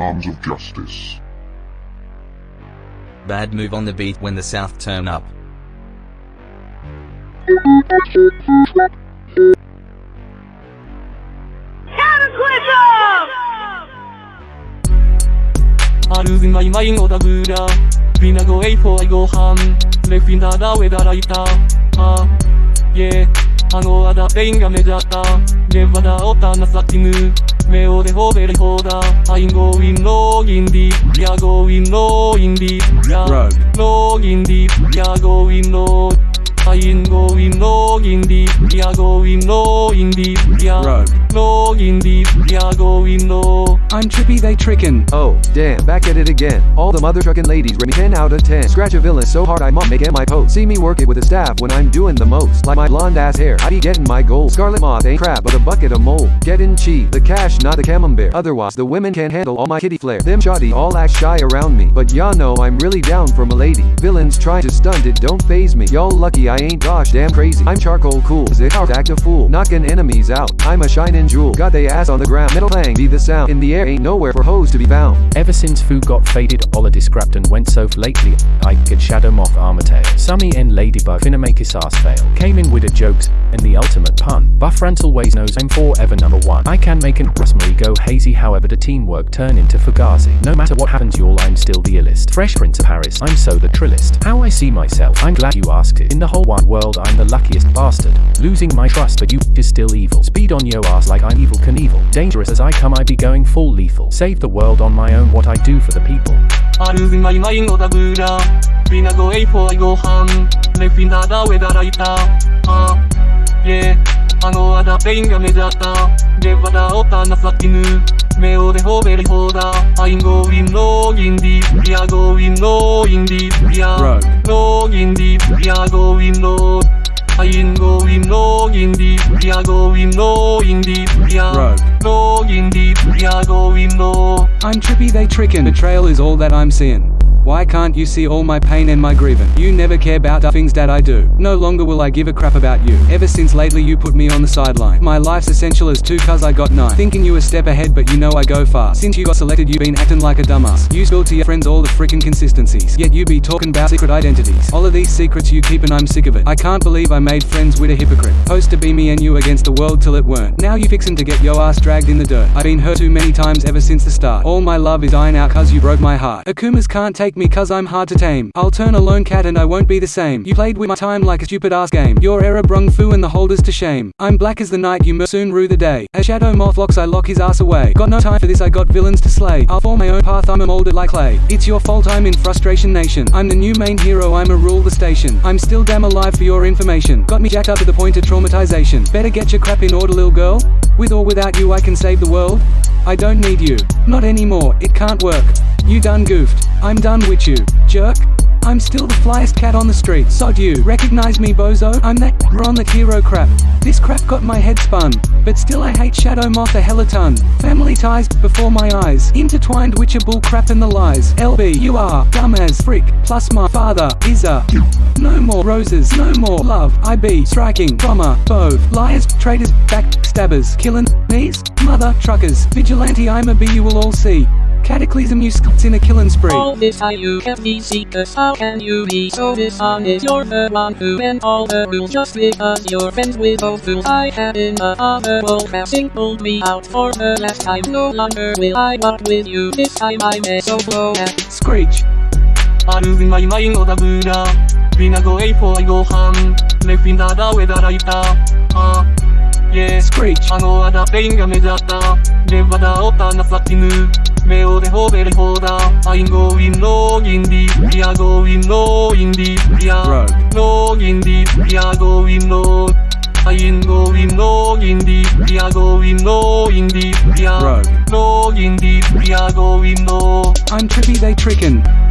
arms of justice. Bad move on the beat when the South turn up. I'm losing my mind on the Buddha Been a go for I go ham Left in the da with the right Ah, yeah あのあだペインが目立ったレバダオタナサティム目をでほべりほだ I'm going low in deep Yeah going low in deep Yeah low in deep Yeah going low I'm going low in deep Yeah going low in deep Yeah low in deep Yeah going low I'm trippy, they trickin'. Oh, damn, back at it again. All the mother truckin' ladies rate me 10 out of 10. Scratch a villain so hard I might make it my post. See me work it with a staff when I'm doing the most. Like my blonde ass hair, I be getting my gold. Scarlet moth ain't crap, but a bucket of mold. Getting cheap, the cash, not the camembert. Otherwise, the women can't handle all my kitty flair. Them shoddy all act shy around me. But y'all know I'm really down for my lady. Villains try to stunt it, don't phase me. Y'all lucky I ain't gosh damn crazy. I'm charcoal cool, zit hard act a fool. Knocking enemies out, I'm a shining jewel. Got they ass on the ground, metal clang, be the sound. In the air ain't nowhere for hoes to be found. Ever since Fu got faded, Ola scrapped and went so lately, I get Shadow Moth Armatail. Summy and Ladybug finna make his ass fail. Came in with the jokes, and the ultimate pun. Buff Rantel Ways knows I'm forever number one. I can make an Rosemary go hazy, however the teamwork turn into Fugazi. No matter what happens y'all, I'm still the illest. Fresh Prince of Paris, I'm so the trillest. How I see myself, I'm glad you asked it. In the whole wide world, I'm the luckiest bastard. Losing my trust, but you is still evil. Speed on yo ass like I'm Evel Knievel. Dangerous as I come I be going full lethal. Save the world on my own what I do for the people. I'm my mind go a for go Ah, yeah. あのあだペインが目立った。レバダオタナサティヌ。目をでほべりほだ。I'm going in deep. We are going in deep. We are in deep. We are going low I'm going low in deep Yeah going low in deep Yeah low in deep Yeah going low I'm trippy, they trickin'. Betrayal is all that I'm seeing. Why can't you see all my pain and my grievance? You never care about the things that I do. No longer will I give a crap about you. Ever since lately you put me on the sideline. My life's essential as two cuz I got nine. Thinking you a step ahead but you know I go far. Since you got selected you been acting like a dumbass. You spill to your friends all the freaking consistencies. Yet you be talking about secret identities. All of these secrets you keep and I'm sick of it. I can't believe I made friends with a hypocrite. Supposed to be me and you against the world till it weren't. Now you fixin' to get yo ass dragged in the dirt. I've been hurt too many times ever since the start. All my love is dying out cuz you broke my heart. Akumas can't take me cuz I'm hard to tame. I'll turn a lone cat and I won't be the same. You played with my time like a stupid ass game. Your error brung fu and the holders to shame. I'm black as the night, you soon rue the day. As shadow moth locks, I lock his ass away. Got no time for this, I got villains to slay. I'll form my own path, I'm a molded like clay. It's your fault, I'm in frustration nation. I'm the new main hero, I'm a rule the station. I'm still damn alive for your information. Got me jacked up to the point of traumatization. Better get your crap in order, little girl. With or without you, I can save the world. I don't need you. Not anymore, it can't work. You done goofed. I'm done with you. Jerk. I'm still the flyest cat on the street. Sod you. Recognize me, bozo? I'm that on that hero crap. This crap got my head spun. But still I hate Shadow Moth a hella ton. Family ties before my eyes. Intertwined with your bull crap and the lies. LB, you are dumb as frick. Plus my father is a. No more roses, no more love. I be striking, bomber, both. Liars, traitors, backstabbers, killing knees, mother truckers. Vigilante, I'm a bee you will all see. Cataclysm you scuts in a killing spree. All this how you can be seekers, how can you be so dishonest? You're the one who bent all the rules just because you're friends with those fools. I had in the other world have singled me out for the last time. No longer will I walk with you, this time I may so blow at Screech. あるまいまいのだぶらビナゴエイフォーご飯レフィンダダウェダライタあ Yeah Screech. あのあだペインが目立ったレバダオタナサティヌ目をでほべりほだ I'm going low in deep Yeah going low in deep Yeah low in deep Yeah going low I'm going low in deep Yeah going low in deep Yeah low in deep Yeah going low I'm trippy, they trickin'.